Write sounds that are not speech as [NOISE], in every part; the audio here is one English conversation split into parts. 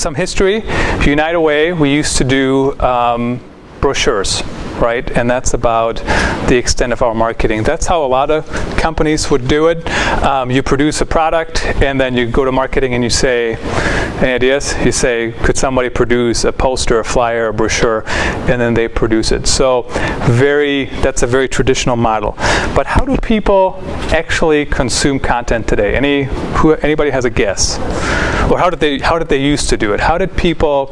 some history. United Way, we used to do um, brochures right? And that's about the extent of our marketing. That's how a lot of companies would do it. Um, you produce a product, and then you go to marketing and you say, any ideas? You say, could somebody produce a poster, a flyer, a brochure, and then they produce it. So very, that's a very traditional model. But how do people actually consume content today? Any, who, anybody has a guess? Or how did they, how did they used to do it? How did people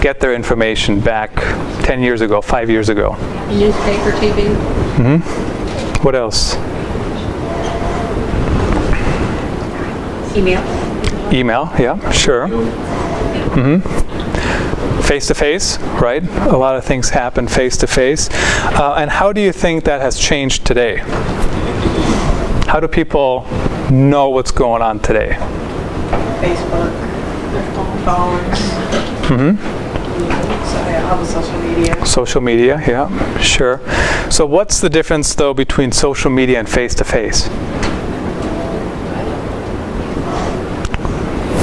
get their information back 10 years ago, five years ago? Newspaper, TV. Mm-hmm. What else? Email. Email, yeah, sure. Mm-hmm. Face to face, right? A lot of things happen face to face. Uh, and how do you think that has changed today? How do people know what's going on today? Facebook, phones. Mm-hmm. So yeah, all the social media. Social media, yeah, sure. So what's the difference though between social media and face to face?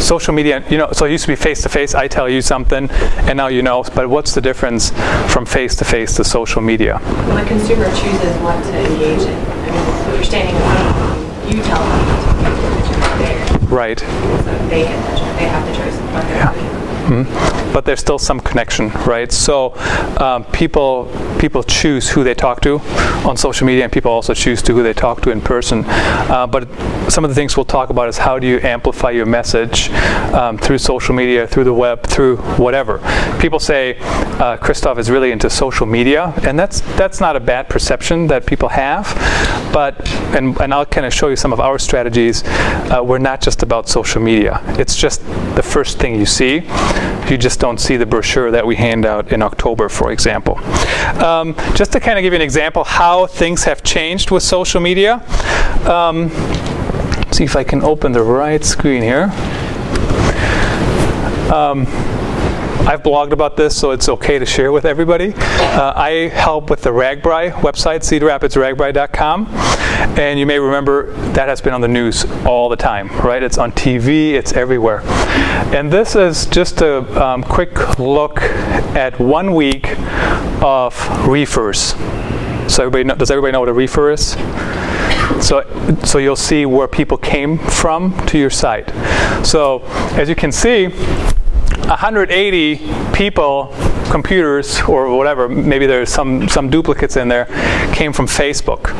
Social media, you know, so it used to be face to face, I tell you something, and now you know, but what's the difference from face to face to social media? When a consumer chooses what to engage in, I mean, you're standing in front of them, you tell them to put there. Right. So they get the, they have the choice Yeah. doing. Mhm. But there's still some connection, right? So um, people people choose who they talk to on social media, and people also choose to who they talk to in person. Uh, but some of the things we'll talk about is how do you amplify your message um, through social media, through the web, through whatever. People say uh, Christoph is really into social media, and that's that's not a bad perception that people have. But and and I'll kind of show you some of our strategies. Uh, we're not just about social media. It's just the first thing you see. You just don't see the brochure that we hand out in October, for example. Um, just to kind of give you an example how things have changed with social media. Um, see if I can open the right screen here. Um, I've blogged about this, so it's okay to share with everybody. Uh, I help with the RAGBRAI website, cedarrapidsragbrai.com. And you may remember that has been on the news all the time, right? It's on TV, it's everywhere. And this is just a um, quick look at one week of referrers. So everybody know, does everybody know what a referrer is? So, so you'll see where people came from to your site. So as you can see, 180 people, computers or whatever, maybe there's some, some duplicates in there, came from Facebook,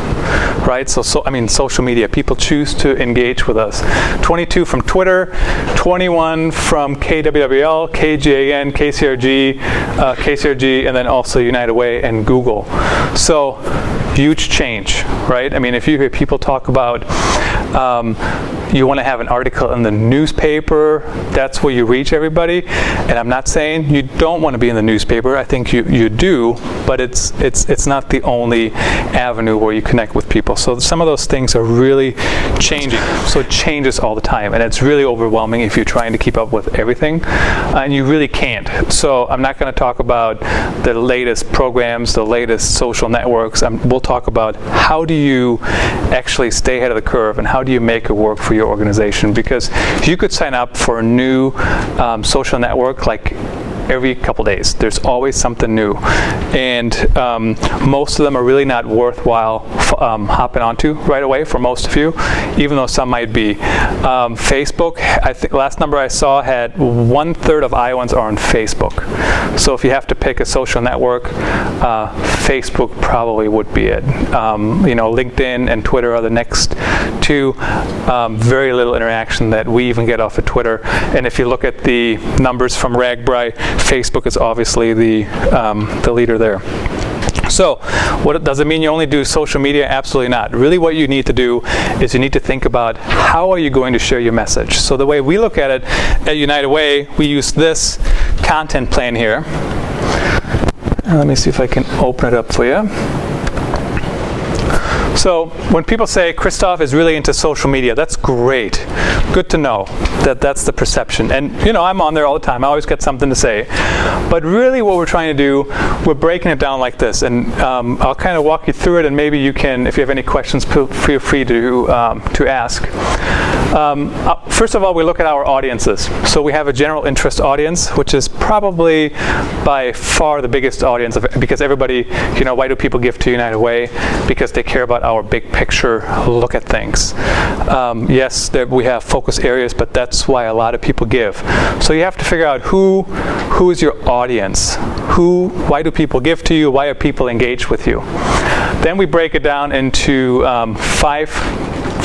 right? So, so, I mean, social media. People choose to engage with us. 22 from Twitter, 21 from KWWL, KGAN, KCRG, uh, KCRG, and then also United Way and Google. So, huge change, right? I mean, if you hear people talk about um, you want to have an article in the newspaper, that's where you reach everybody. And I'm not saying you don't want to be in the newspaper. I think you, you do, but it's it's it's not the only avenue where you connect with people. So some of those things are really changing. So it changes all the time, and it's really overwhelming if you're trying to keep up with everything, uh, and you really can't. So I'm not going to talk about the latest programs, the latest social networks. We'll talk about how do you actually stay ahead of the curve and how do you make it work for your organization. Because if you could sign up for a new um, social network like every couple days. There's always something new, and um, most of them are really not worthwhile um, hopping onto right away for most of you, even though some might be. Um, Facebook, I think last number I saw had one third of Iowans are on Facebook. So if you have to pick a social network, uh, Facebook probably would be it. Um, you know, LinkedIn and Twitter are the next two. Um, very little interaction that we even get off of Twitter. And if you look at the numbers from RAGBRAI, Facebook is obviously the um, the leader there. So, what does it mean you only do social media? Absolutely not. Really, what you need to do is you need to think about how are you going to share your message. So, the way we look at it at United Way, we use this content plan here. Let me see if I can open it up for you. So when people say Christoph is really into social media, that's great. Good to know that that's the perception. And you know, I'm on there all the time. I always get something to say. But really, what we're trying to do, we're breaking it down like this. And um, I'll kind of walk you through it. And maybe you can, if you have any questions, feel free to um, to ask. Um, uh, first of all, we look at our audiences. So we have a general interest audience, which is probably by far the biggest audience of, because everybody, you know, why do people give to United Way? Because they care about our big picture look at things. Um, yes, there, we have focus areas, but that's why a lot of people give. So you have to figure out who who is your audience. Who, why do people give to you? Why are people engaged with you? Then we break it down into um, five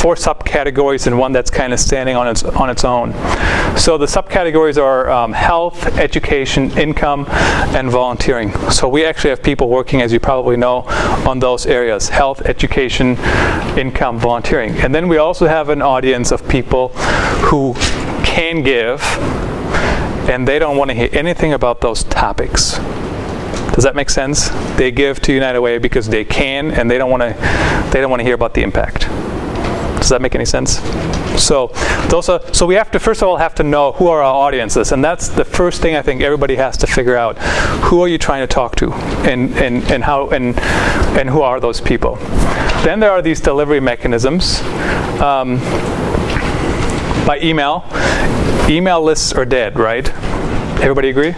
four subcategories and one that's kind of standing on its on its own. So the subcategories are um, health, education, income, and volunteering. So we actually have people working, as you probably know, on those areas: health, education, income, volunteering. And then we also have an audience of people who can give, and they don't want to hear anything about those topics. Does that make sense? They give to United Way because they can, and they don't want to. They don't want to hear about the impact. That make any sense? So those are, so we have to first of all have to know who are our audiences, and that's the first thing I think everybody has to figure out. Who are you trying to talk to, and and and how and and who are those people? Then there are these delivery mechanisms. Um, by email, email lists are dead, right? Everybody agree?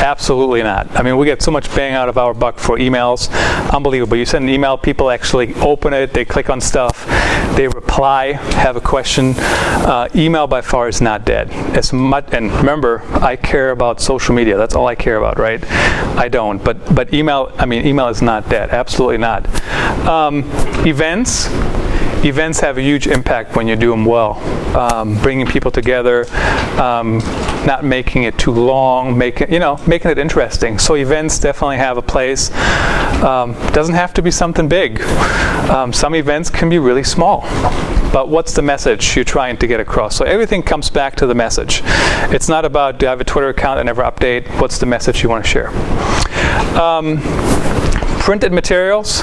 Absolutely not. I mean, we get so much bang out of our buck for emails. Unbelievable. You send an email, people actually open it, they click on stuff, they reply, have a question. Uh, email by far is not dead. As much, and remember, I care about social media. That's all I care about, right? I don't. But but email, I mean, email is not dead. Absolutely not. Um, events events have a huge impact when you do them well. Um, bringing people together, um, not making it too long, making you know making it interesting. So events definitely have a place. Um, doesn't have to be something big. Um, some events can be really small. But what's the message you're trying to get across? So everything comes back to the message. It's not about do I have a Twitter account and never update. What's the message you want to share? Um, printed materials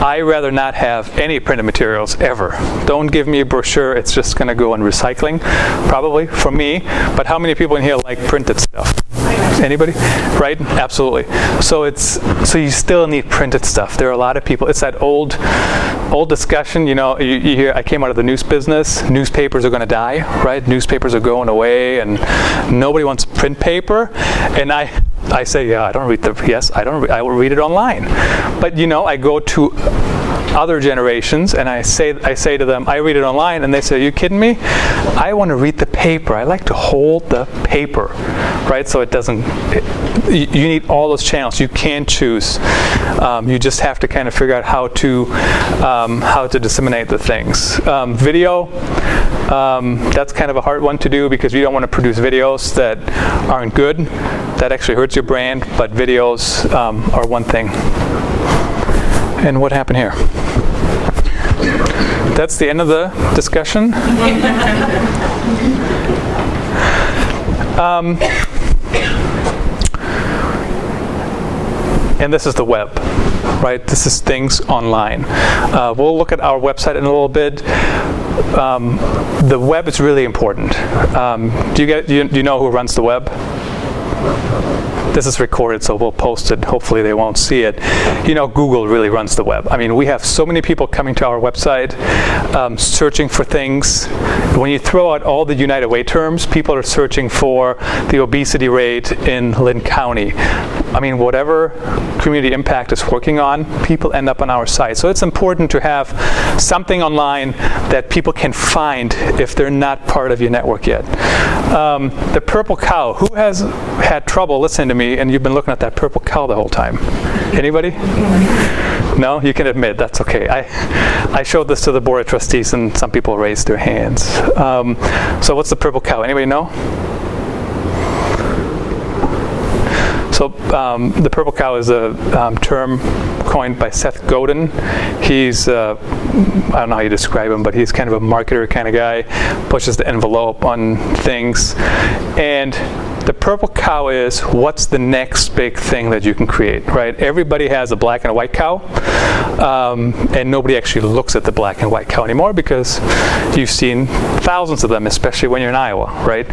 I rather not have any printed materials ever. Don't give me a brochure, it's just going to go in recycling, probably, for me. But how many people in here like printed stuff? [LAUGHS] Anybody? Right? Absolutely. So it's so you still need printed stuff. There are a lot of people. It's that old, old discussion. You know, you, you hear. I came out of the news business. Newspapers are going to die, right? Newspapers are going away, and nobody wants print paper. And I, I say, yeah, I don't read the. Yes, I don't. I will read it online. But you know, I go to other generations and I say I say to them I read it online and they say are you kidding me? I want to read the paper. I like to hold the paper right? So it doesn't it, you need all those channels. You can choose. Um, you just have to kind of figure out how to um, how to disseminate the things. Um, video um, that's kind of a hard one to do because you don't want to produce videos that aren't good. That actually hurts your brand but videos um, are one thing and what happened here? That's the end of the discussion. um, and this is the web, right? This is things online. Uh, we'll look at our website in a little bit. Um, the web is really important. Um, do you get? Do you, do you know who runs the web? This is recorded, so we'll post it. Hopefully, they won't see it. You know, Google really runs the web. I mean, we have so many people coming to our website, um, searching for things. When you throw out all the United Way terms, people are searching for the obesity rate in Linn County. I mean, whatever community impact is working on, people end up on our site. So it's important to have something online that people can find if they're not part of your network yet. Um, the purple cow. Who has had trouble listening to me and you've been looking at that purple cow the whole time? Anybody? No, you can admit that's okay. I, I showed this to the board of trustees and some people raised their hands. Um, so what's the purple cow? Anybody know? So um, the purple cow is a um, term coined by Seth Godin. He's, uh, I don't know how you describe him, but he's kind of a marketer kind of guy, pushes the envelope on things. And the purple cow is what's the next big thing that you can create, right? Everybody has a black and a white cow, um, and nobody actually looks at the black and white cow anymore because you've seen thousands of them, especially when you're in Iowa, right?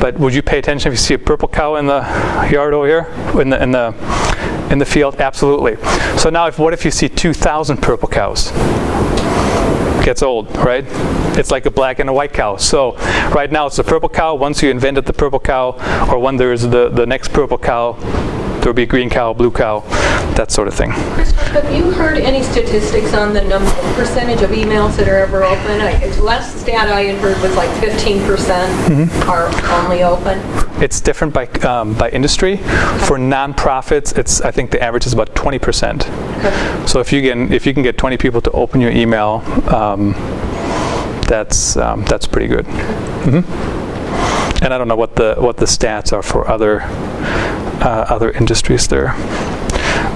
But would you pay attention if you see a purple cow in the yard over here, in the in the in the field? Absolutely. So now, if what if you see 2,000 purple cows? Gets old, right? It's like a black and a white cow. So right now it's a purple cow. Once you invented the purple cow, or when there's the, the next purple cow, there'll be a green cow, blue cow, that sort of thing. Christopher, Have you heard any statistics on the number, percentage of emails that are ever open? I- the Last stat I had heard was like 15% are only open. It's different by, um, by industry. For nonprofits, it's I think the average is about 20%. So if you can if you can get 20 people to open your email, um, that's um, that's pretty good. Mhm. And I don't know what the what the stats are for other uh, other industries there.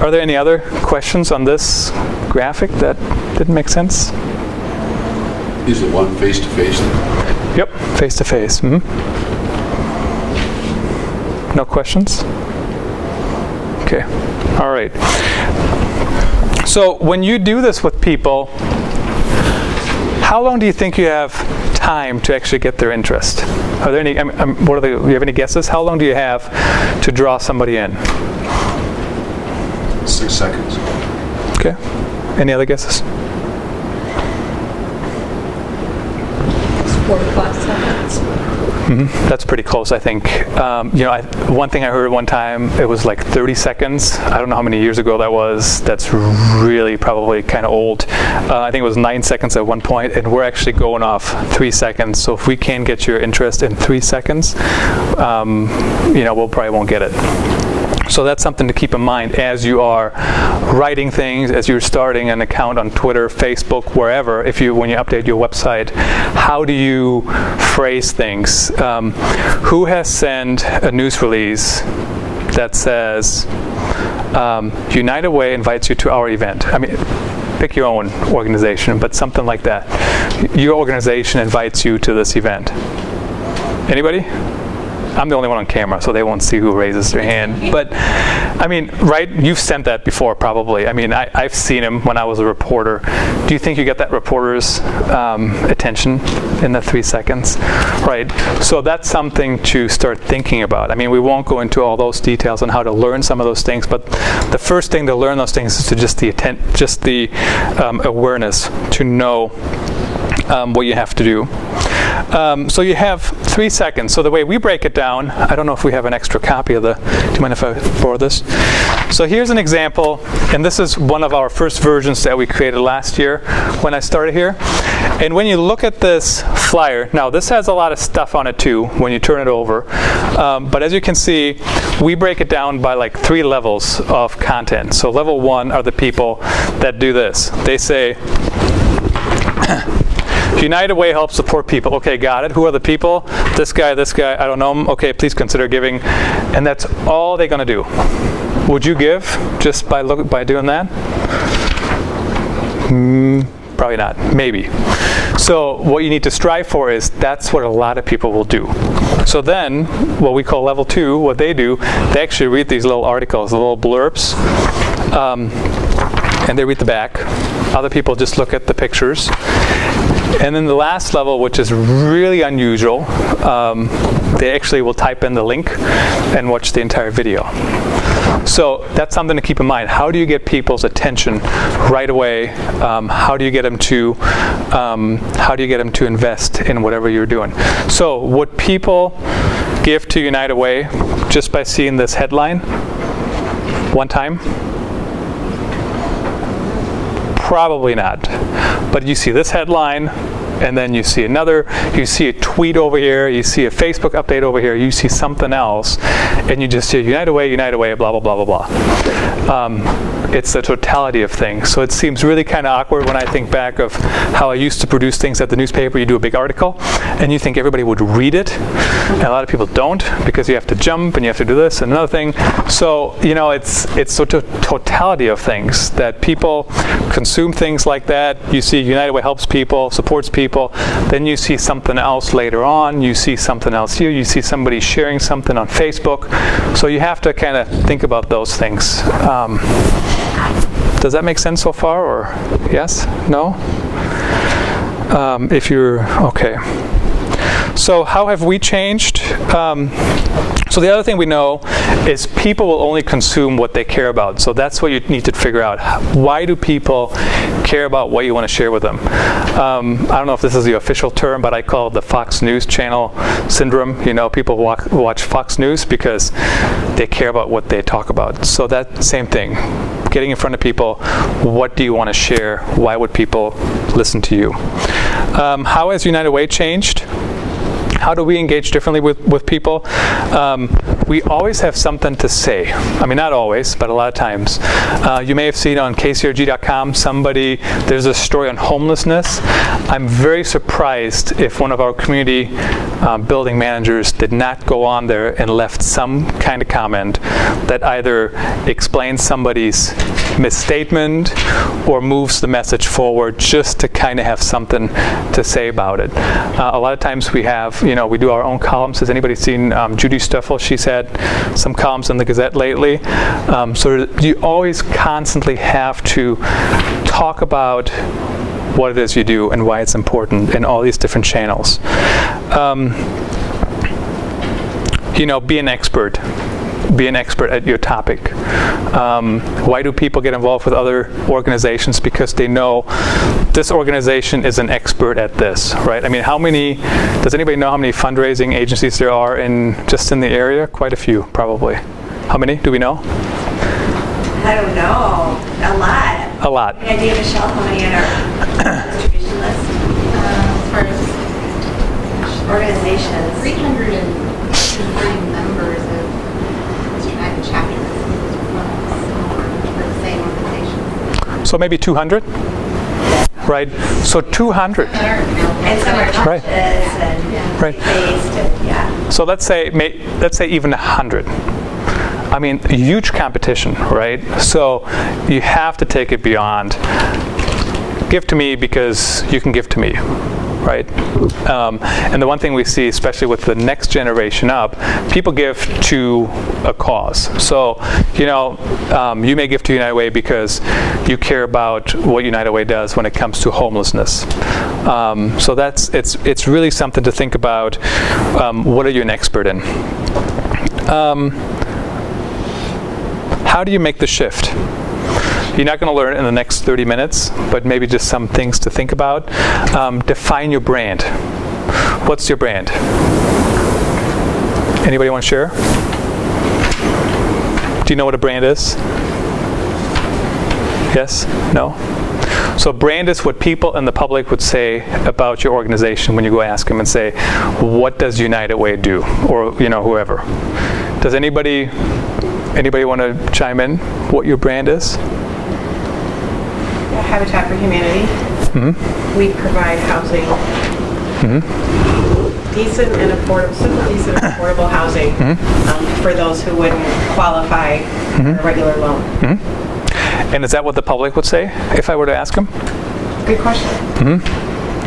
Are there any other questions on this graphic that didn't make sense? Is it one face-to-face? Yep, face to face. mhm. No questions? Okay, all right. So when you do this with people, how long do you think you have time to actually get their interest? Are there any? I mean, um, what are the? Do you have any guesses? How long do you have to draw somebody in? Six seconds. Okay. Any other guesses? 45 seconds. That's pretty close, I think. Um, you know, I, one thing I heard one time, it was like 30 seconds. I don't know how many years ago that was. That's really probably kind of old. Uh, I think it was nine seconds at one point, and we're actually going off three seconds. So if we can get your interest in three seconds, um, you know, we'll probably won't get it. So that's something to keep in mind as you are writing things, as you're starting an account on Twitter, Facebook, wherever. If you, when you update your website, how do you phrase things? Um, who has sent a news release that says um, United Way invites you to our event? I mean, pick your own organization, but something like that. Your organization invites you to this event. Anybody? I'm the only one on camera, so they won't see who raises their hand. But, I mean, right? You've sent that before, probably. I mean, I, I've seen him when I was a reporter. Do you think you get that reporter's um, attention in the three seconds? Right. So that's something to start thinking about. I mean, we won't go into all those details on how to learn some of those things, but the first thing to learn those things is to just the atten- just the um, awareness to know um, what you have to do. Um, so you have three seconds. So the way we break it down, I don't know if we have an extra copy of the, do you mind if I borrow this? So here's an example, and this is one of our first versions that we created last year when I started here. And when you look at this flyer, now this has a lot of stuff on it too when you turn it over. Um, but as you can see, we break it down by like three levels of content. So level one are the people that do this. They say, United Way helps support people. Okay, got it. Who are the people? This guy, this guy, I don't know him. Okay, please consider giving. And that's all they're going to do. Would you give just by look by doing that? Mm, probably not. Maybe. So what you need to strive for is that's what a lot of people will do. So then, what we call level two, what they do, they actually read these little articles, the little blurbs, um, and they read the back. Other people just look at the pictures. And then the last level, which is really unusual, um, they actually will type in the link and watch the entire video. So that's something to keep in mind. How do you get people's attention right away? Um, how do you get them to um, how do you get them to invest in whatever you're doing? So would people give to United Way just by seeing this headline one time? Probably not. But you see this headline, and then you see another, you see a tweet over here, you see a Facebook update over here, you see something else, and you just see United Way, United Way, blah, blah, blah, blah, blah. Um, it's the totality of things. So it seems really kind of awkward when I think back of how I used to produce things at the newspaper. You do a big article, and you think everybody would read it, and a lot of people don't because you have to jump and you have to do this and another thing. So you know, it's it's the to- totality of things that people consume things like that. You see, United Way helps people, supports people. Then you see something else later on. You see something else here. You see somebody sharing something on Facebook. So you have to kind of think about those things. Um, does that make sense so far, or yes? No? Um, if you're okay. So how have we changed? Um, so the other thing we know is people will only consume what they care about. So that's what you need to figure out. Why do people care about what you want to share with them? Um, I don't know if this is the official term, but I call it the Fox News Channel syndrome. You know, people walk, watch Fox News because they care about what they talk about. So that same thing. Getting in front of people, what do you want to share? Why would people listen to you? Um, how has United Way changed? How do we engage differently with, with people? Um, we always have something to say. I mean, not always, but a lot of times. Uh, you may have seen on kcrg.com somebody, there's a story on homelessness. I'm very surprised if one of our community um, building managers did not go on there and left some kind of comment that either explains somebody's misstatement or moves the message forward just to kind of have something to say about it. Uh, a lot of times we have, you know, we do our own columns. Has anybody seen um, Judy Stuffel? She's had some columns in the Gazette lately. Um, so you always constantly have to talk about what it is you do and why it's important in all these different channels. Um, you know, be an expert. Be an expert at your topic. Um, why do people get involved with other organizations? Because they know this organization is an expert at this, right? I mean, how many, does anybody know how many fundraising agencies there are in just in the area? Quite a few, probably. How many? Do we know? I don't know, a lot. A lot. Any idea, Michelle, how many on our distribution list? as far as Organizations. 330 members of Mr. United chapters for the same organization. So maybe 200? Right? So 200. And some are Right. Right. So let's say, let's say even 100. I mean, huge competition, right? So you have to take it beyond. Give to me because you can give to me, right? Um, and the one thing we see, especially with the next generation up, people give to a cause. So, you know, um, you may give to United Way because you care about what United Way does when it comes to homelessness. Um, so that's it's it's really something to think about. Um, what are you an expert in? Um, how do you make the shift? You're not going to learn in the next 30 minutes, but maybe just some things to think about. Um, define your brand. What's your brand? Anybody want to share? Do you know what a brand is? Yes? No? So brand is what people in the public would say about your organization when you go ask them and say, what does United Way do? Or, you know, whoever. Does anybody anybody want to chime in what your brand is? Habitat for Humanity. Mm-hmm. We provide housing. Mm-hmm. Decent and affordable, simple, decent and affordable housing mm-hmm. um, for those who wouldn't qualify for a regular loan. And is that what the public would say if I were to ask them? Good question.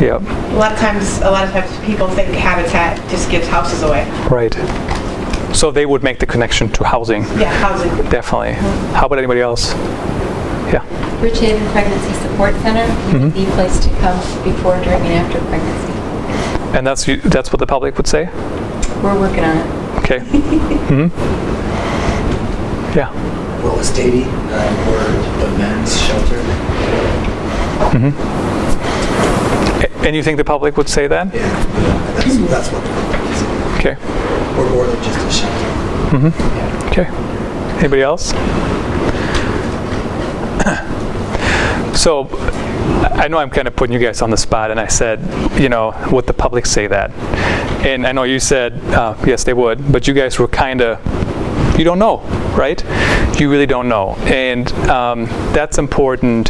Yep. A lot of times, a lot of times people think Habitat just gives houses away. Right. So they would make the connection to housing, Yeah, housing. definitely. How about anybody else? Yeah. Rich Haven Pregnancy Support Center, the place to come before, during, and after pregnancy. And that's that's what the public would say. We're working on it. Okay. [LAUGHS] hmm Yeah. Willis Dady, uh, we're the men's shelter. A- And you think the public would say that? Yeah, that's, that's what it is. Okay. We're more than just a shelter. Hmm. Okay. Anybody else? [COUGHS] So, I know I'm kind of putting you guys on the spot, and I said, you know, would the public say that? And I know you said, uh, yes, they would, but you guys were kind of, you don't know, right? You really don't know, and um, that's important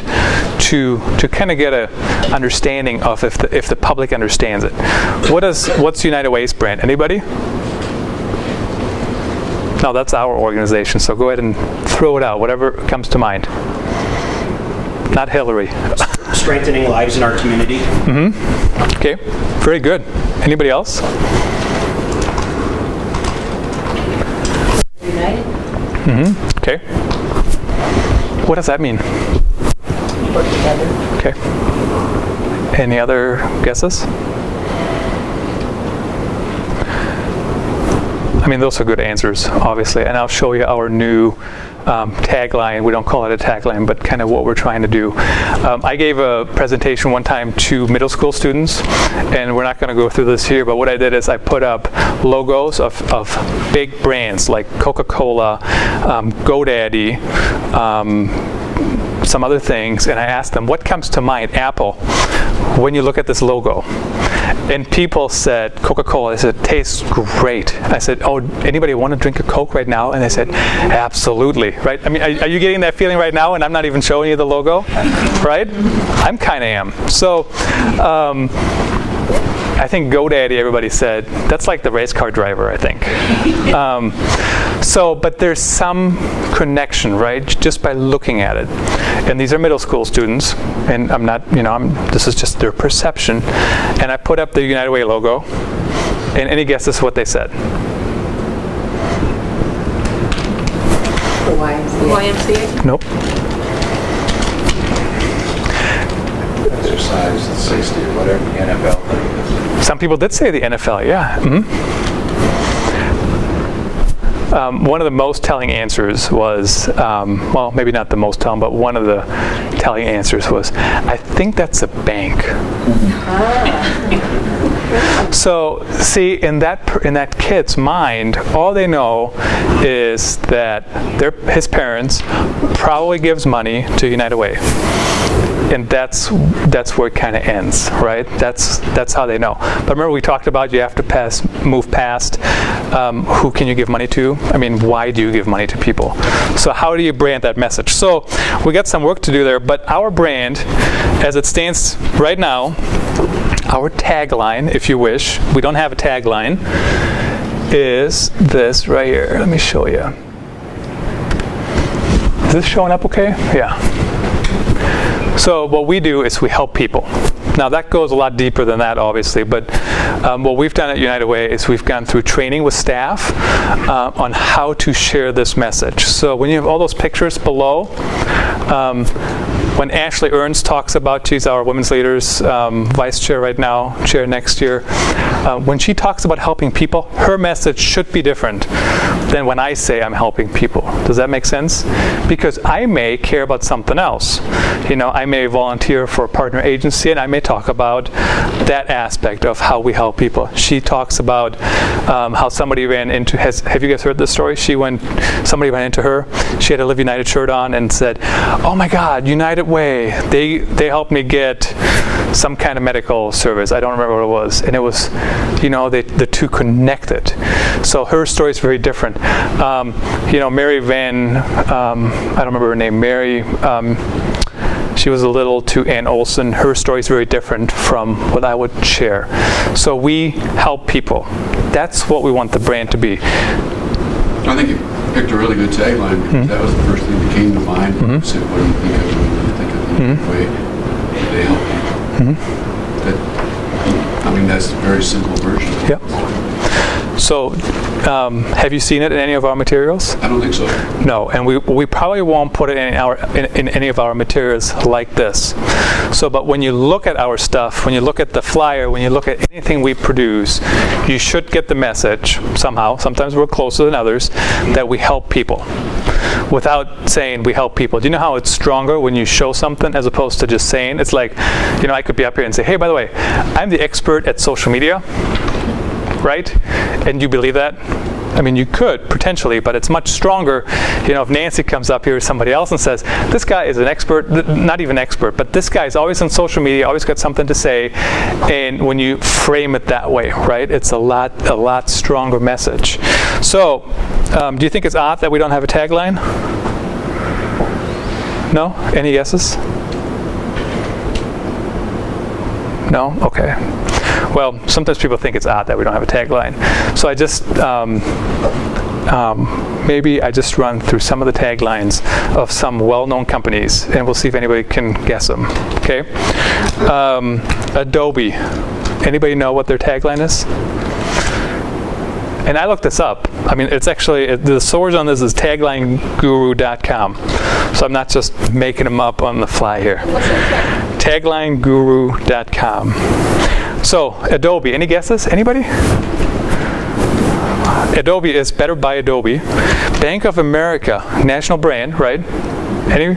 to to kind of get a understanding of if the if the public understands it. What is what's United Way's brand? Anybody? No, that's our organization. So go ahead and throw it out, whatever comes to mind. Not Hillary. [LAUGHS] strengthening lives in our community. Mm-hmm. Okay, very good. Anybody else? United, Okay. What does that mean? work together. Okay. Any other guesses? I mean, those are good answers, obviously. And I'll show you our new um, tagline. We don't call it a tagline, but kind of what we're trying to do. Um, I gave a presentation one time to middle school students, and we're not going to go through this here, but what I did is I put up logos of, of big brands like Coca-Cola, um, GoDaddy, um, some other things, and I asked them, what comes to mind, Apple, when you look at this logo? And people said Coca-Cola. They said tastes great. I said, "Oh, anybody want to drink a Coke right now?" And they said, "Absolutely." Right? I mean, are, are you getting that feeling right now? And I'm not even showing you the logo, right? I'm kind of am. So. Um, I think GoDaddy, everybody said, that's like the race car driver, I think. [LAUGHS] um, so, but there's some connection, right, just by looking at it. And these are middle school students, and I'm not, you know, I'm, this is just their perception. And I put up the United Way logo, and any guesses what they said? The YMCA. YMCA? Nope. Exercise, 60 or whatever. The NFL thing. Some people did say the NFL, yeah. mhm. Um, one of the most telling answers was, um, well, maybe not the most telling, but one of the telling answers was, I think that's a bank. [LAUGHS] So, see, in that in that kid's mind, all they know is that their his parents probably gives money to United Way, and that's that's where it kind of ends, right? That's that's how they know. But remember, we talked about you have to pass move past um, who can you give money to. I mean, why do you give money to people? So how do you brand that message? So we got some work to do there. But our brand, as it stands right now, our tagline, if you wish, we don't have a tagline, is this right here. Let me show you. Is this showing up okay? Yeah. So what we do is we help people. Now that goes a lot deeper than that, obviously. But um, what we've done at United Way is we've gone through training with staff uh, on how to share this message. So when you have all those pictures below, um, when Ashley Ernst talks about, she's our women's leaders um, vice chair right now, chair next year. Uh, when she talks about helping people, her message should be different than when I say I'm helping people. Does that make sense? Because I may care about something else. You know, I may volunteer for a partner agency and I may talk about that aspect of how we help people. She talks about um, how somebody ran into, has, have you guys heard this story? She went, somebody ran into her, she had a Live United shirt on and said, oh my God, United Way, they, they helped me get some kind of medical service. I don't remember what it was. And it was, you know, they, the two connected. So her story is very different. Um, you know, Mary Van, um, I don't remember her name, Mary, um, she was a little to Ann Olson. Her story is very different from what I would share. So we help people. That's what we want the brand to be. I think you picked a really good tagline because that was the first thing that came to mind. I said, what do you think of when you think of the way they help people? Mm-hmm. That, I mean, that's a very simple version. Yep. So, um, have you seen it in any of our materials? I don't think so. No, and we, we probably won't put it in our in, in any of our materials like this. So, but when you look at our stuff, when you look at the flyer, when you look at anything we produce, you should get the message somehow. Sometimes we're closer than others that we help people without saying we help people. Do you know how it's stronger when you show something as opposed to just saying? It's like, you know, I could be up here and say, hey, by the way, I'm the expert at social media, right? And you believe that? I mean, you could potentially, but it's much stronger. You know, if Nancy comes up here or somebody else and says, "This guy is an expert," not even expert, but this guy is always on social media, always got something to say, and when you frame it that way, right, it's a lot, a lot stronger message. So, um, do you think it's odd that we don't have a tagline? No? Any guesses? No? Okay. Well, sometimes people think it's odd that we don't have a tagline. So I just, um, um, maybe I just run through some of the taglines of some well-known companies, and we'll see if anybody can guess them. Okay? Um, Adobe. Anybody know what their tagline is? And I looked this up. I mean, it's actually, it, the source on this is taglineguru.com. So I'm not just making them up on the fly here. Taglineguru.com. So, Adobe, any guesses? Anybody? Adobe is better by Adobe. Bank of America, national brand, right? Any?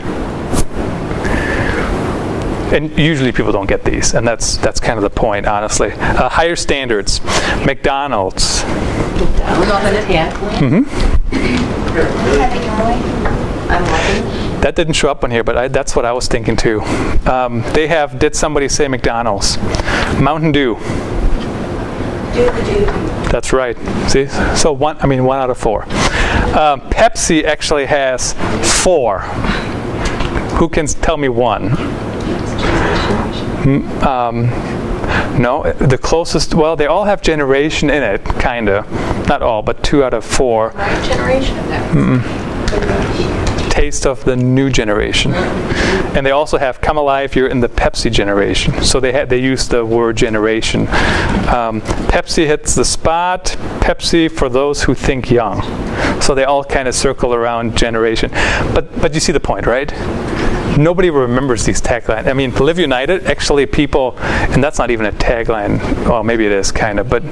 And usually people don't get these, and that's that's kind of the point, honestly. Uh, higher standards, McDonald's, Mm-hmm. I'm watching. That didn't show up on here, but I, that's what I was thinking too. Um, they have, did somebody say McDonald's? Mountain Dew. That's right. See? So one, I mean, one out of four. Um, Pepsi actually has four. Who can tell me one? Mm, Um, no, the closest, well, they all have generation in it, kind of. Not all, but two out of four. Generation of that. Taste of the new generation. And they also have come alive. You're in the Pepsi generation. So they ha- they use the word generation. Um, Pepsi hits the spot. Pepsi for those who think young. So they all kind of circle around generation. But but you see the point, right? Nobody remembers these taglines. I mean, Live United, actually people, and that's not even a tagline. Well, maybe it is kind of, but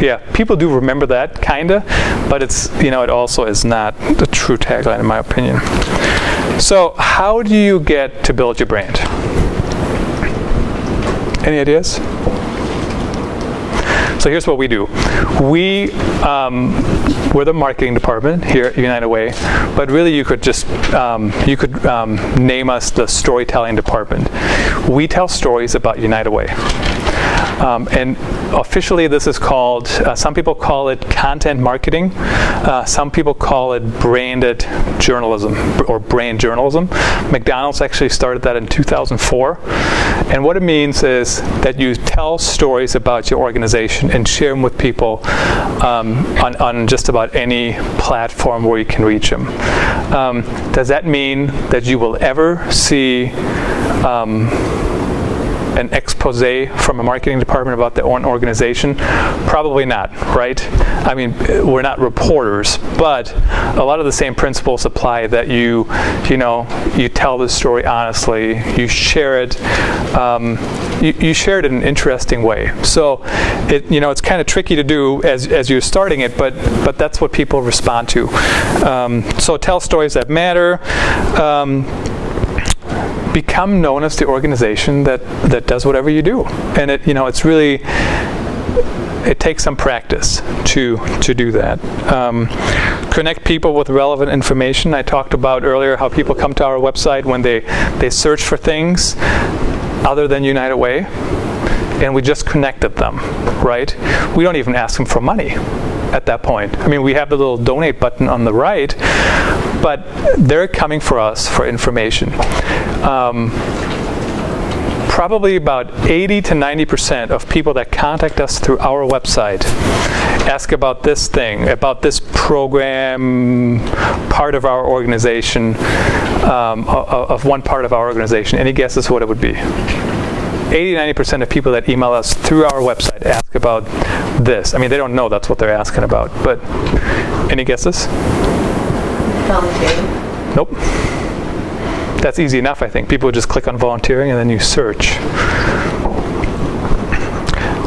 yeah, people do remember that kind of, but it's, you know, it also is not the true tagline in my opinion. So, how do you get to build your brand? Any ideas? So here's what we do. We um, we're the marketing department here at United Way, but really you could just um, you could um, name us the storytelling department. We tell stories about United Way. Um, and officially, this is called, uh, some people call it content marketing. Uh, some people call it branded journalism or brand journalism. McDonald's actually started that in 2004. And what it means is that you tell stories about your organization and share them with people um, on, on just about any platform where you can reach them. Um, does that mean that you will ever see um, an expose from a marketing department about their own organization? Probably not, right? I mean, we're not reporters, but a lot of the same principles apply that you, you know, you tell the story honestly, you share it, um, you, you share it in an interesting way. So, it, you know, it's kind of tricky to do as, as you're starting it, but, but that's what people respond to. Um, so tell stories that matter. Um, become known as the organization that that does whatever you do. And it you know it's really it takes some practice to to do that. Um, connect people with relevant information. I talked about earlier how people come to our website when they they search for things other than united way and we just connected them right? We don't even ask them for money at that point i mean we have the little donate button on the right but they're coming for us for information um, probably about 80 to 90 percent of people that contact us through our website ask about this thing, about this program, part of our organization, um, of, one part of our organization. Any guesses what it would be? 80 90 percent of people that email us through our website ask about this. I mean, they don't know that's what they're asking about, but any guesses? Volunteering. Nope. That's easy enough, I think. People just click on volunteering and then you search.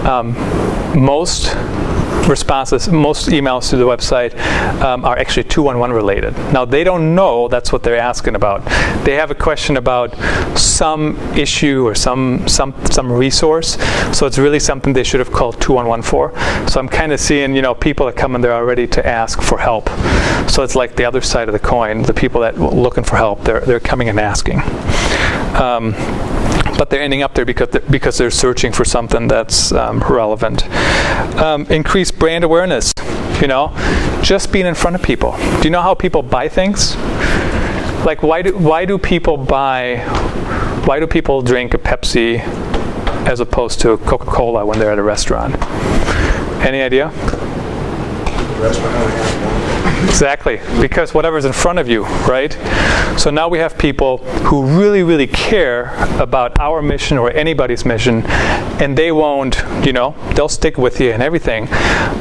Um, most responses, most emails to the website um, are actually 211 related. Now, they don't know that's what they're asking about. They have a question about some issue or some, some, some resource, so it's really something they should have called 211 for. So I'm kind of seeing, you know, people are coming in there already to ask for help. So it's like the other side of the coin. The people that looking for help, they're, they're coming and asking. Um, but they're ending up there because they're, because they're searching for something that's um, relevant. Um, brand awareness. You know, just being in front of people. Do you know how people buy things? Like, why do why do people buy? Why do people drink a Pepsi as opposed to a Coca-Cola when they're at a restaurant? Any idea? Exactly, because whatever's in front of you, right? So now we have people who really, really care about our mission or anybody's mission, and they won't, you know, they'll stick with you and everything.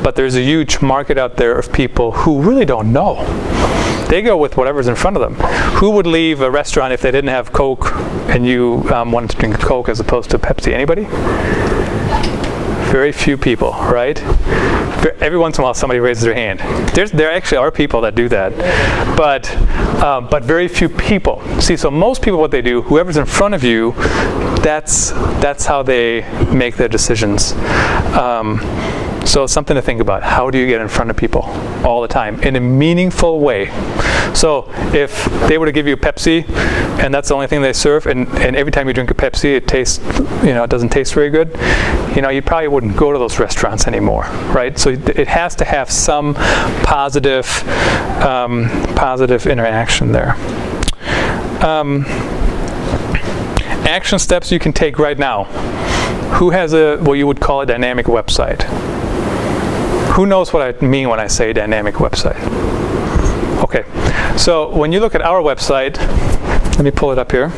But there's a huge market out there of people who really don't know. They go with whatever's in front of them. Who would leave a restaurant if they didn't have Coke and you um, wanted to drink Coke as opposed to Pepsi? Anybody? Very few people, right? Every once in a while, somebody raises their hand. There's, there actually are people that do that, but um, but very few people. See, so most people, what they do, whoever's in front of you, that's that's how they make their decisions. Um, so it's something to think about. How do you get in front of people all the time in a meaningful way? So if they were to give you Pepsi and that's the only thing they serve and, and every time you drink a Pepsi it tastes, you know, it doesn't taste very good, you know, you probably wouldn't go to those restaurants anymore, right? So it has to have some positive, um, positive interaction there. Um, action steps you can take right now. Who has a, what you would call a dynamic website? Who knows what I mean when I say dynamic website? Okay, so when you look at our website, let me pull it up here.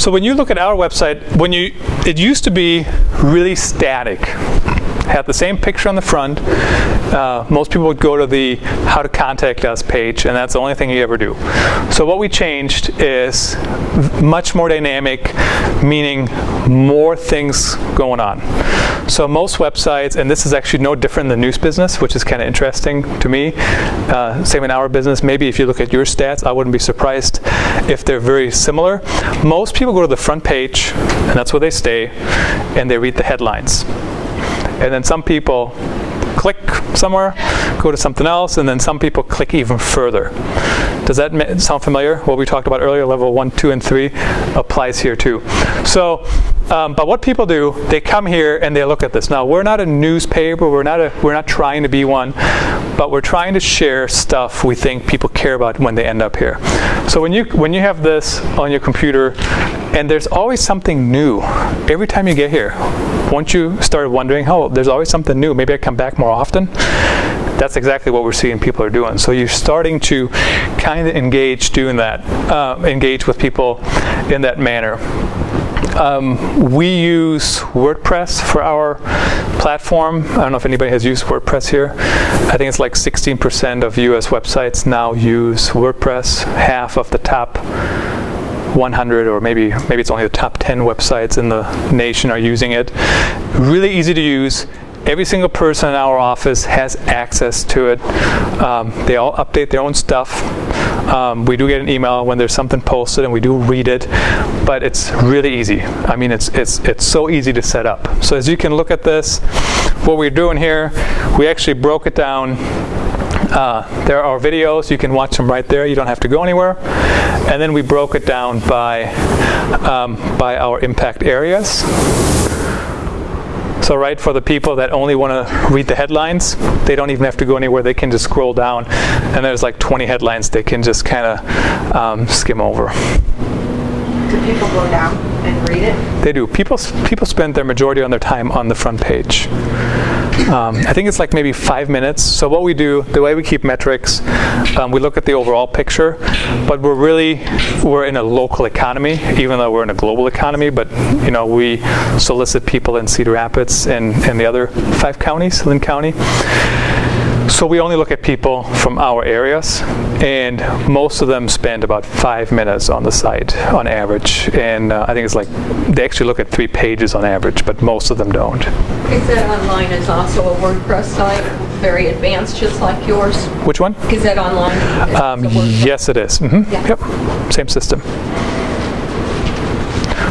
So when you look at our website, when you it used to be really static. Had the same picture on the front. Uh, most people would go to the how to contact us page, and that's the only thing you ever do. So what we changed is much more dynamic, meaning more things going on. So most websites, and this is actually no different than news business, which is kind of interesting to me. Uh, same in our business. Maybe if you look at your stats, I wouldn't be surprised if they're very similar. Most people go to the front page, and that's where they stay, and they read the headlines. And then some people click somewhere, go to something else, and then some people click even further. Does that sound familiar? What we talked about earlier, level one, two, and three applies here too. So, um, but what people do, they come here and they look at this. Now, we're not a newspaper, we're not, a, we're not trying to be one, but we're trying to share stuff we think people care about when they end up here. So when you, when you have this on your computer, and there's always something new every time you get here. Once you start wondering, oh, there's always something new, maybe I come back more often, that's exactly what we're seeing people are doing. So you're starting to kind of engage doing that, uh, engage with people in that manner. Um, we use WordPress for our platform. I don't know if anybody has used WordPress here. I think it's like 16% of US websites now use WordPress. Half of the top 100 or maybe maybe it's only the top 10 websites in the nation are using it. Really easy to use. Every single person in our office has access to it. Um, they all update their own stuff. Um, we do get an email when there's something posted and we do read it, but it's really easy. I mean, it's, it's, it's so easy to set up. So as you can look at this, what we're doing here, we actually broke it down uh, there are videos, you can watch them right there, you don't have to go anywhere. And then we broke it down by, um, by our impact areas. So right, for the people that only want to read the headlines, they don't even have to go anywhere. They can just scroll down, and there's like 20 headlines they can just kind of um, skim over. Do people go down and read it? They do. People, people spend their majority of their time on the front page. Um, I think it's like maybe five minutes. So what we do, the way we keep metrics, um, we look at the overall picture, but we're really, we're in a local economy, even though we're in a global economy, but you know, we solicit people in Cedar Rapids and, and the other five counties, Linn County. So we only look at people from our areas, and most of them spend about five minutes on the site on average. And uh, I think it's like they actually look at three pages on average, but most of them don't. Gazette Online is also a WordPress site, very advanced, just like yours. Which one? Gazette Online. Um, yes, it is. Mm -hmm. Yeah. Yep, same system.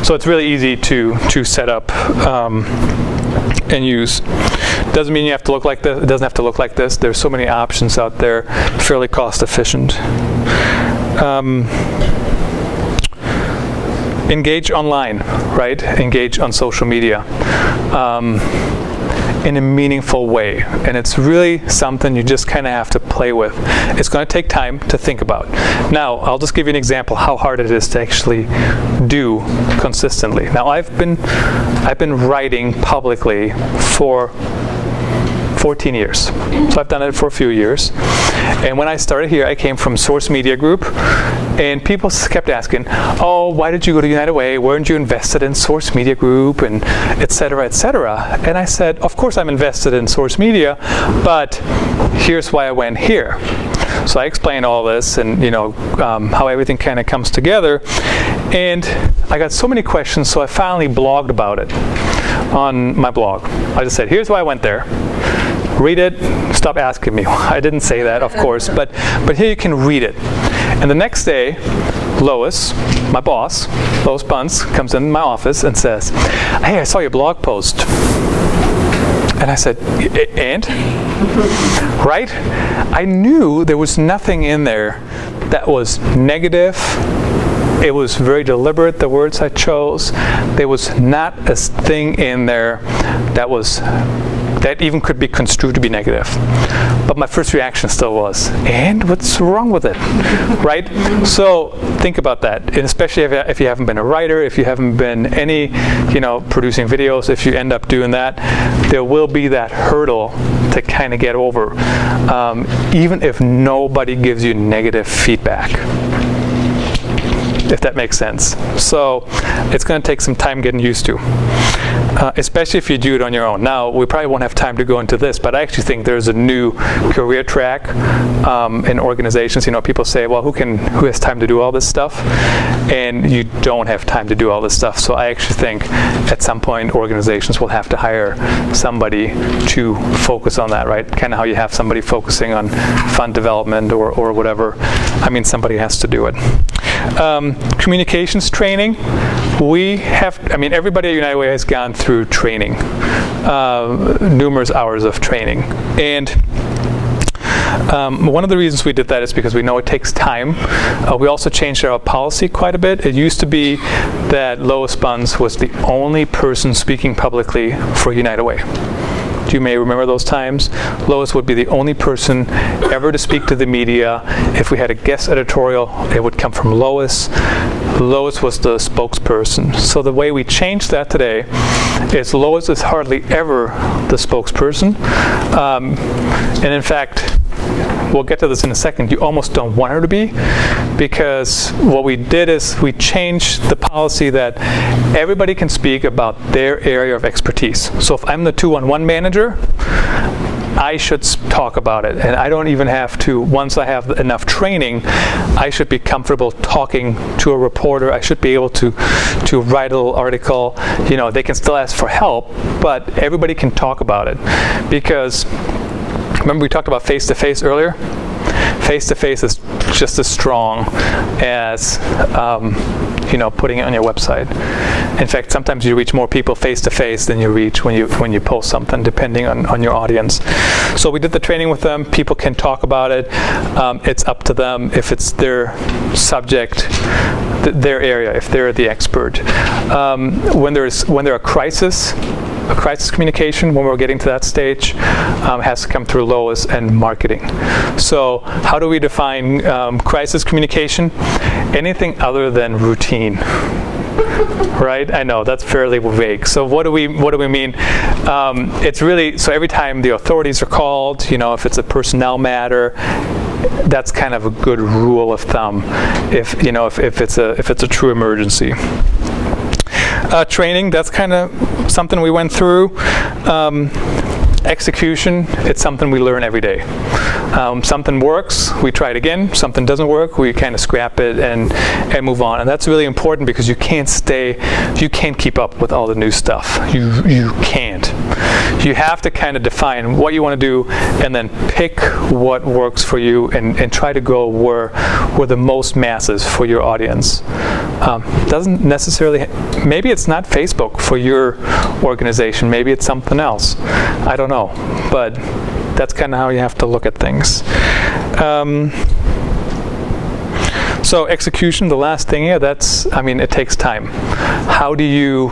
So it's really easy to to set up um, and use. Doesn't mean you have to look like this. It doesn't have to look like this. There's so many options out there, fairly cost efficient. Um, engage online, right? Engage on social media. Um, in a meaningful way. And it's really something you just kind of have to play with. It's going to take time to think about. Now, I'll just give you an example how hard it is to actually do consistently. Now, I've been I've been writing publicly for 14 years. So I've done it for a few years. And when I started here, I came from Source Media Group, and people kept asking, "Oh, why did you go to United Way? Weren't you invested in Source Media Group, and et cetera, et cetera?" And I said, "Of course, I'm invested in Source Media, but here's why I went here." So I explained all this and you know um, how everything kind of comes together, and I got so many questions, so I finally blogged about it on my blog. I just said, "Here's why I went there." Read it. Stop asking me. [LAUGHS] I didn't say that, of [LAUGHS] course, but but here you can read it. And the next day, Lois, my boss, Lois Buntz, comes in my office and says, "Hey, I saw your blog post." And I said, and? [LAUGHS] right? I knew there was nothing in there that was negative. It was very deliberate, the words I chose. There was not a thing in there that was that even could be construed to be negative. But my first reaction still was, and what's wrong with it? [LAUGHS] right? So think about that. And especially if, if you haven't been a writer, if you haven't been any, you know, producing videos, if you end up doing that, there will be that hurdle to kind of get over, um, even if nobody gives you negative feedback if that makes sense. So it's going to take some time getting used to, uh, especially if you do it on your own. Now, we probably won't have time to go into this, but I actually think there's a new career track um, in organizations. You know, people say, well, who can, who has time to do all this stuff? And you don't have time to do all this stuff. So I actually think at some point organizations will have to hire somebody to focus on that, right? Kind of how you have somebody focusing on fund development or, or whatever. I mean, somebody has to do it. Um, communications training. We have, I mean, everybody at United Way has gone through training, uh, numerous hours of training. And um, one of the reasons we did that is because we know it takes time. Uh, we also changed our policy quite a bit. It used to be that Lois Buntz was the only person speaking publicly for United Way. You may remember those times. Lois would be the only person ever to speak to the media. If we had a guest editorial, it would come from Lois. Lois was the spokesperson. So the way we changed that today is Lois is hardly ever the spokesperson. Um, and in fact, we'll get to this in a second, you almost don't want her to be because what we did is we changed the policy that everybody can speak about their area of expertise. So if I'm the two-on-one manager, I should talk about it. And I don't even have to, once I have enough training, I should be comfortable talking to a reporter. I should be able to, to write a little article. You know, they can still ask for help, but everybody can talk about it. Because remember we talked about face-to-face earlier? Face-to-face is just as strong as um, you know putting it on your website. In fact, sometimes you reach more people face-to-face than you reach when you when you post something, depending on, on your audience. So we did the training with them. People can talk about it. Um, it's up to them if it's their subject, th- their area, if they're the expert. Um, when there's when there are crisis a crisis communication when we're getting to that stage um, has to come through Lois and marketing. So how do we define um, crisis communication? Anything other than routine. Right, I know that's fairly vague. So what do we what do we mean? Um, it's really so every time the authorities are called, you know, if it's a personnel matter, that's kind of a good rule of thumb. If you know if, if it's a if it's a true emergency uh, training. That's kind of something we went through. Um, execution, it's something we learn every day. Um, something works, we try it again. Something doesn't work, we kind of scrap it and, and move on. And that's really important because you can't stay, you can't keep up with all the new stuff. You, you can't. You have to kind of define what you want to do and then pick what works for you and, and try to go where, where the most masses for your audience. Um, doesn't necessarily, maybe it's not Facebook for your organization, maybe it's something else. I don't know, but that's kind of how you have to look at things. Um, so execution, the last thing here, that's, I mean, it takes time. How do you,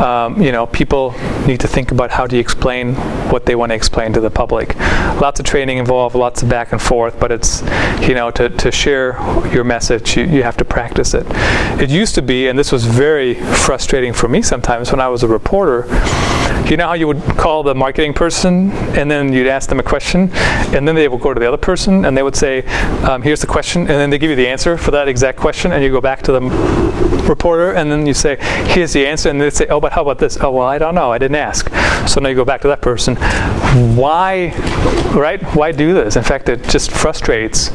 um, you know, people need to think about how do you explain what they want to explain to the public. Lots of training involved, lots of back and forth, but it's, you know, to, to share your message, you, you have to practice it. It used to be, and this was very frustrating for me sometimes when I was a reporter, you know how you would call the marketing person and then you'd ask them a question and then they would go to the other person and they would say, um, here's the question, and then they give you the answer for that exact question and you go back to the reporter and then you say, here's the answer, and they say, oh, but how about this? Oh, well, I don't know, I didn't ask. So now you go back to that person. Why, right? Why do this? In fact, it just frustrates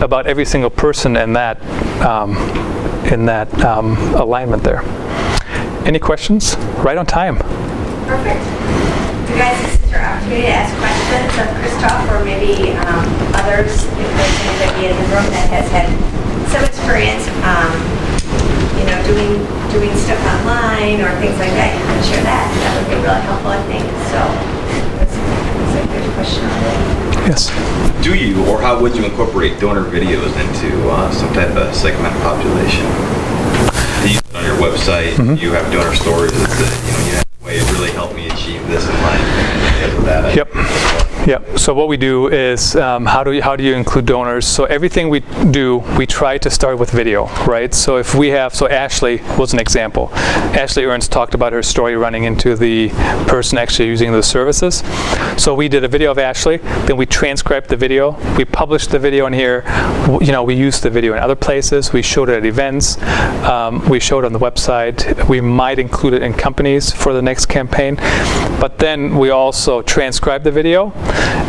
about every single person in that um, in that um, alignment there. Any questions? Right on time. Perfect. You guys, this is your opportunity to ask questions of Christoph or maybe um, others, if there's anybody in the room that has had some experience, um, you know, doing, doing stuff online or things like that, you can share that. That would be really helpful, I think. So, that's, that's a good question. Yes. Do you, or how would you incorporate donor videos into uh, some type of segment population? Do you on your website? Mm-hmm. You have donor stories that you know, you achieve this in I- Yep. Yep. So what we do is um, how do you, how do you include donors? So everything we do, we try to start with video, right? So if we have, so Ashley was an example. Ashley Ernst talked about her story running into the person actually using the services. So we did a video of Ashley, then we transcribed the video, we published the video in here. You know, we used the video in other places. We showed it at events. Um, we showed it on the website. We might include it in companies for the next campaign. But then we also transcribed the video,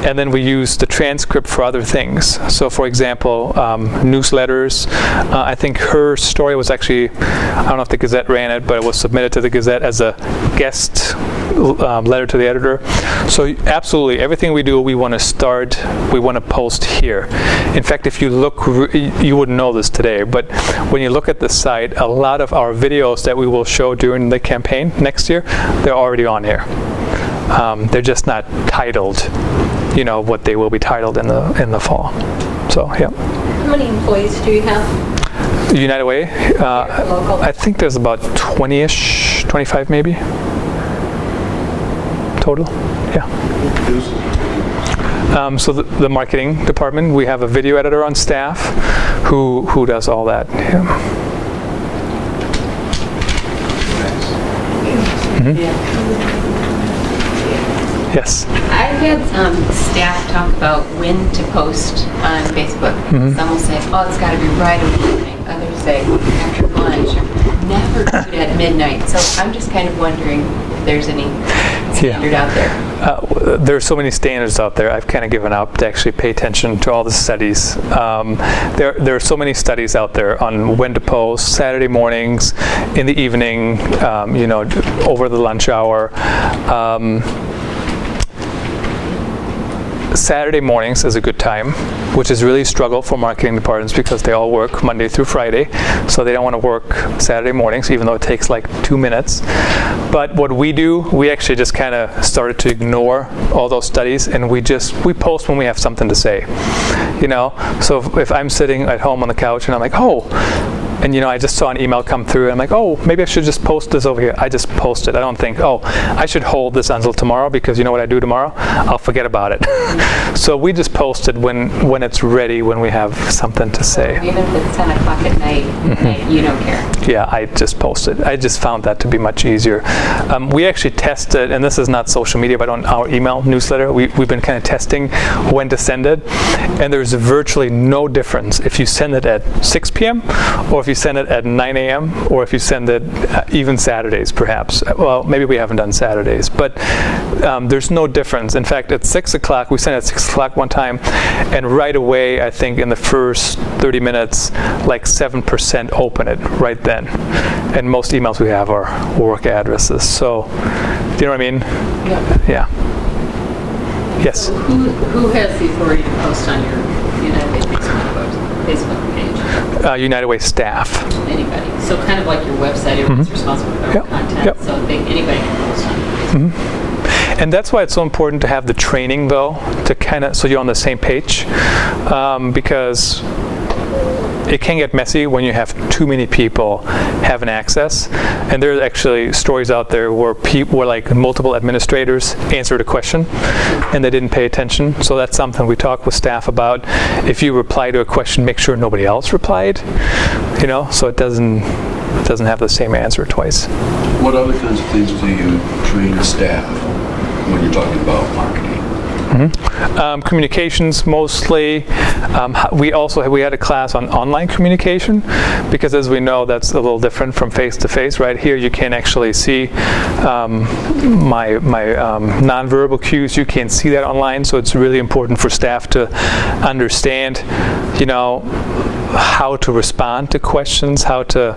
and then we use the transcript for other things. So, for example, um, newsletters. Uh, I think her story was actually, I don't know if the Gazette ran it, but it was submitted to the Gazette as a guest um, letter to the editor. So, absolutely, everything we do, we want to start, we want to post here. In fact, if you look, you wouldn't know this today, but when you look at the site, a lot of our videos that we will show during the campaign next year, they're already on here. Um, they're just not titled, you know, what they will be titled in the in the fall. So, yeah. How many employees do you have? United Way, uh, Local. I think there's about 20-ish, 25 maybe total. Yeah. Um, so the, the marketing department, we have a video editor on staff who who does all that. Yeah. Yes. I've had some staff talk about when to post on Facebook. Some will say, oh, it's got to be right in the evening. Others say after lunch. Never do it at midnight. So I'm just kind of wondering if there's any standard out there. Uh, there are so many standards out there. I've kind of given up to actually pay attention to all the studies. Um, there, there are so many studies out there on when to post. Saturday mornings, in the evening, um, you know, over the lunch hour. Um, Saturday mornings is a good time, which is really a struggle for marketing departments because they all work Monday through Friday, so they don't want to work Saturday mornings, even though it takes like two minutes. But what we do, we actually just kind of started to ignore all those studies, and we just we post when we have something to say, you know. So if, if I'm sitting at home on the couch and I'm like, oh. And you know, I just saw an email come through, and I'm like, oh, maybe I should just post this over here. I just post it. I don't think, oh, I should hold this until tomorrow because you know what I do tomorrow? I'll forget about it. [LAUGHS] so we just post it when when it's ready, when we have something to say. Even if it's 10 o'clock at night, Mm-hmm. you don't care. Yeah, I just post it. I just found that to be much easier. Um, we actually tested, and this is not social media, but on our email newsletter, we, we've been kind of testing when to send it, and there's virtually no difference if you send it at 6 p.m. or if you send it at 9 a.m. or if you send it uh, even Saturdays, perhaps. Well, maybe we haven't done Saturdays, but um, there's no difference. In fact, at 6 o'clock, we sent it at 6 o'clock one time, and right away, I think in the first 30 minutes, like 7% open it right then. And most emails we have are work addresses. So, do you know what I mean? Yeah. Yes. Who, who has the authority to post on your Facebook, page? Uh, United Way staff. Anybody? So kind of like your website, everyone's responsible for their Yep, content, yep. so they, anybody can post on it. And that's why it's so important to have the training, though, to kind of so you're on the same page, um, because it can get messy when you have too many people having access. And there's actually stories out there where people, where like multiple administrators answered a question and they didn't pay attention. So that's something we talk with staff about. If you reply to a question, make sure nobody else replied. You know, so it doesn't it doesn't have the same answer twice. What other kinds of things do you train staff when you're talking about marketing. Um, communications mostly. Um, we also we had a class on online communication because, as we know, that's a little different from face to face. Right here, you can actually see um, my my um, nonverbal cues. You can see that online, so it's really important for staff to understand, you know, how to respond to questions, how to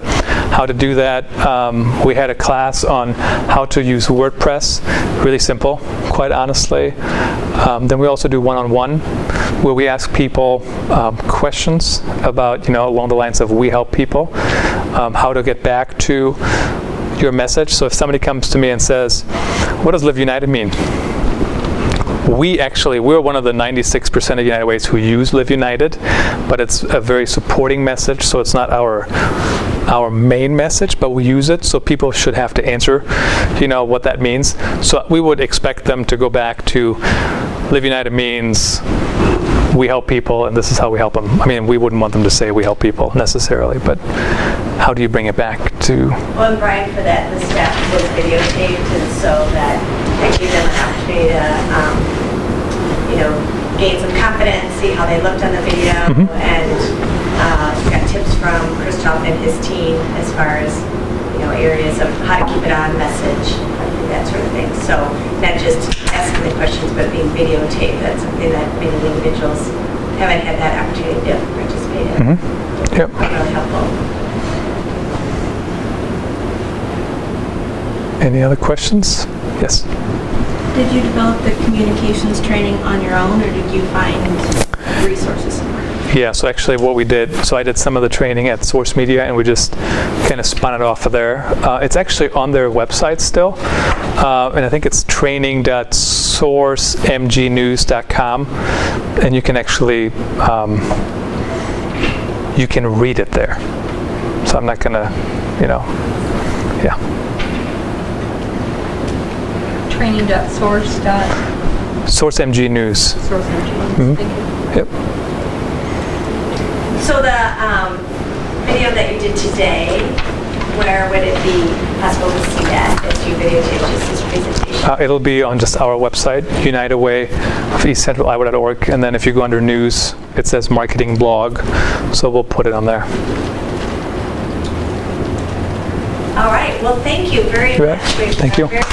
how to do that. Um, we had a class on how to use WordPress, really simple, quite honestly. Um, then we also do one-on-one, where we ask people um, questions about, you know, along the lines of we help people, um, how to get back to your message. So if somebody comes to me and says, "What does Live United mean?" We actually we're one of the 96% of United Ways who use Live United, but it's a very supporting message, so it's not our our main message, but we use it, so people should have to answer, you know, what that means. So we would expect them to go back to Live United means we help people, and this is how we help them. I mean, we wouldn't want them to say we help people necessarily, but how do you bring it back to? Well, and Brian, for that, the staff was videotaped, and so that, that gave them an opportunity to, um, you know, gain some confidence, see how they looked on the video, Mhm. and uh, got tips from Christoph and his team as far as, you know, areas of how to keep it on message, that sort of thing. So not just asking the questions, but being videotaped, that's something that many individuals haven't had that opportunity to participate in. Mhm. Yep. Really helpful. Any other questions? Yes. Did you develop the communications training on your own, or did you find resources somewhere? Yeah, so actually what we did, so I did some of the training at Source Media and we just kind of spun it off of there. Uh, it's actually on their website still, uh, and I think it's training.sourcemgnews.com, and you can actually, um, you can read it there. So I'm not gonna, you know, yeah. Training.source dot, Source MG News. source engine. Mhm. Thank you. Yep. So the um, video that you did today, where would it be possible to see that as you videotape just this presentation? Uh, it'll be on just our website, United Way of East Central Iowa.org, and then if you go under news, it says marketing blog, so we'll put it on there. All right, well, thank you very You bet. much. We've Thank you. very